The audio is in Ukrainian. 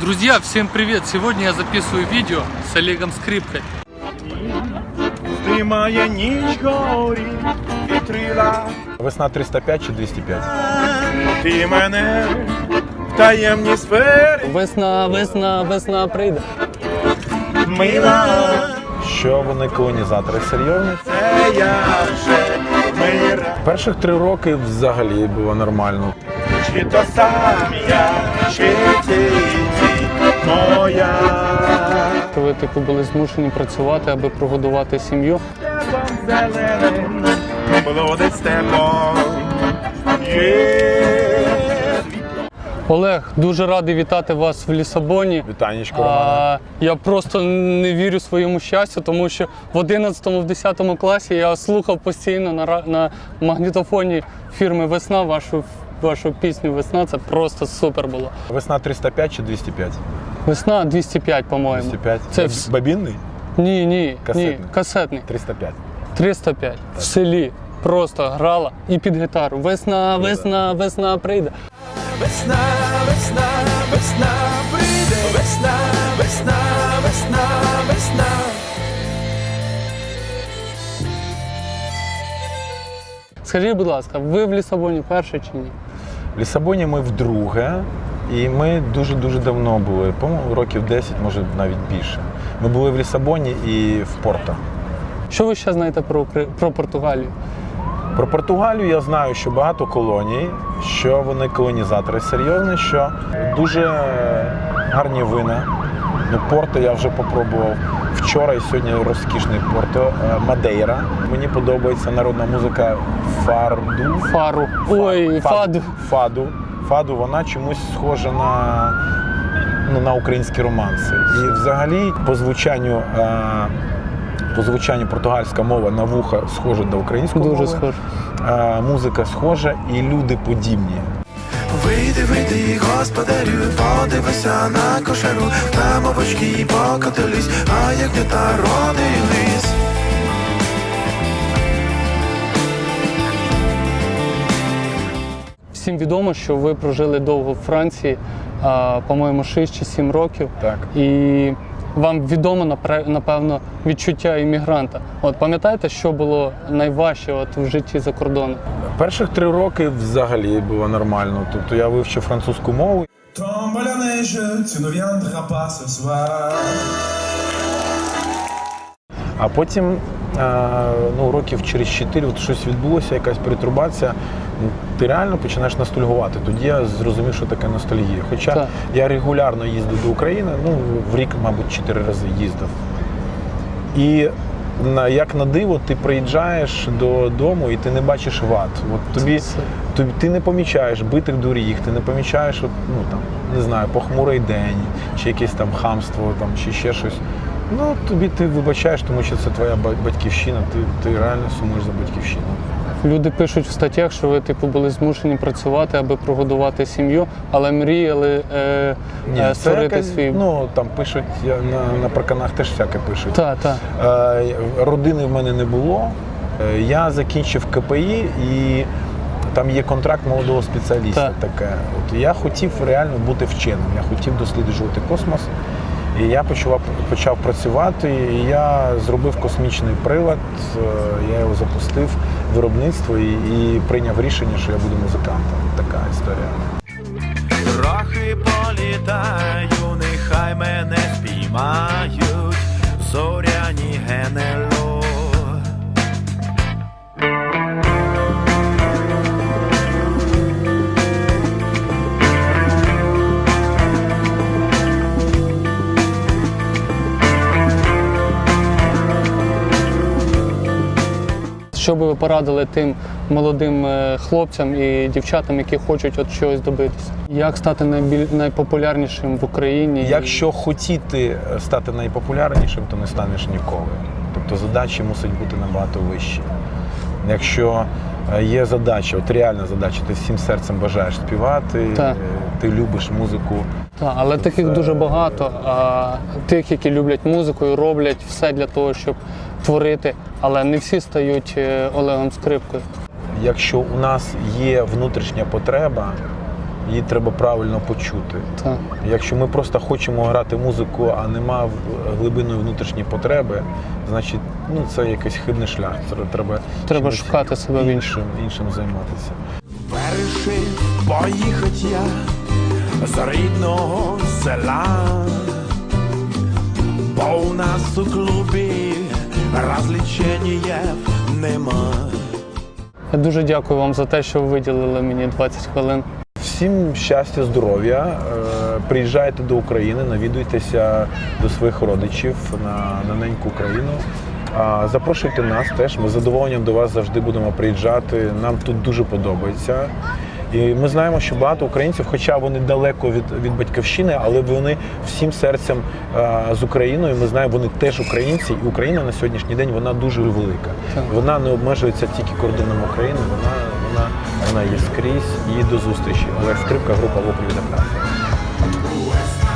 Друзья, всем привет! Сегодня я записываю видео с Олегом Скрипкой. Весна 305 чи 205? ти мене в таємні сфери Весна, весна, весна прийде. мила, Що вони колонізатори серйозні? це я вже мира, Перших три роки взагалі було нормально. чи то сам я, чи ти моя. Ви типу були змушені працювати, аби прогодувати сім'ю. Степом зеленим, блудить степом, Олег, дуже радий вітати вас в Лісабоні. Вітанечко, Романе. А, я просто не вірю своєму щастю, тому що в 11 в 10 класі я слухав постійно на, на магнітофоні фірми Весна вашу, вашу пісню Весна. Це просто супер було. Весна 305 чи 205? Весна 205, по-моєму. 205. Це вс- Бабінний? Ні, ні, Касетний. ні, касетний. 305. 305 в селі. Просто грала і під гітару. Весна, весна, весна прийде. Весна, весна, весна прийде, весна, весна, весна, весна. Скажіть, будь ласка, ви в Лісабоні перше чи ні? В Лісабоні ми вдруге, і ми дуже-дуже давно були, по-моєму, років 10, може навіть більше. Ми були в Лісабоні і в Порто. Що ви ще знаєте про, про Португалію? Про Португалію я знаю, що багато колоній, що вони колонізатори серйозні, що дуже гарні вина. Ну, Порто я вже попробував вчора і сьогодні розкішний Порто. Е, Мадейра. Мені подобається народна музика фарду. Фару. Ой, фаду. Фаду. Фаду, вона чомусь схожа на, ну, на українські романси. І взагалі по звучанню. е, По звучанню португальська мова на вуха схожа до української Дуже мови. схоже. Е, музика схожа і люди подібні. Вийди, вийди, господарю, подивися на кошару, там овочки покотились, а як не та Всім відомо, що ви прожили довго в Франції, по-моєму, 6 чи 7 років. Так. І вам відомо напевно відчуття іммігранта. От пам'ятаєте, що було найважче от в житті за кордоном? Перших три роки взагалі було нормально. Тобто я вивчив французьку мову. А потім, е, ну, років через чотири от щось відбулося, якась перетурбація. Ну, Ти реально починаєш ностальгувати. Тоді я зрозумів, що таке ностальгія. Хоча Так. я регулярно їздив до України, ну в рік, мабуть, чотири рази їздив. І на, як на диво, ти приїжджаєш додому і ти не бачиш ват. От тобі, тобі ти не помічаєш битих доріг, ти не помічаєш, от, ну там не знаю, похмурий день, чи якесь там хамство, там чи ще щось. Ну тобі ти вибачаєш, тому що це твоя батьківщина. Ти, ти реально сумуєш за батьківщину. Люди пишуть в статтях, що ви типу були змушені працювати, аби прогодувати сім'ю, але мріяли е, е, створити якась, свій. ну там пишуть я на, на парканах теж всяке пишуть. та, та. Е, Родини в мене не було. Е, Я закінчив КПІ і там є контракт молодого спеціаліста. Так. Таке. От я хотів реально бути вченим. Я хотів досліджувати космос. І я почав, почав працювати. І я зробив космічний прилад. е, Я його запустив в виробництво і, і прийняв рішення, що я буду музикантом. Така історія. Трохи політаю, нехай мене спіймають, Що би ви порадили тим молодим е, хлопцям і дівчатам, які хочуть от чогось добитися? Як стати найбіль... найпопулярнішим в Україні? Якщо хотіти стати найпопулярнішим, то не станеш ніколи. Тобто задачі мусять бути набагато вищі. Якщо е, є задача, от реальна задача, ти всім серцем бажаєш співати, Так. ти любиш музику. Так, але таких Це- дуже багато. А тих, які люблять музику і роблять все для того, щоб творити, але не всі стають е, Олегом Скрипкою. Якщо у нас є внутрішня потреба, її треба правильно почути. Так. Якщо ми просто хочемо грати музику, а нема глибинної внутрішньої потреби, значить ну, це якийсь хибний шлях. Треба, Треба шукати себе в іншим, іншим займатися. Вирішив поїхать я з рідного села, бо у нас у клубі розлічення нема. Я дуже дякую вам за те, що ви виділили мені 20 хвилин. Всім щастя, здоров'я. Е, Приїжджайте до України, навідуйтеся до своїх родичів на, на неньку Україну. Запрошуйте нас теж. Ми з задоволенням до вас завжди будемо приїжджати. Нам тут дуже подобається. І ми знаємо, що багато українців, хоча вони далеко від, від батьківщини, але вони всім серцем е, з Україною. Ми знаємо, вони теж українці, і Україна на сьогоднішній день вона дуже велика. Вона не обмежується тільки кордоном України, вона, вона, вона є скрізь. І до зустрічі. Олег Скрипка, група Воплі Закарпаття.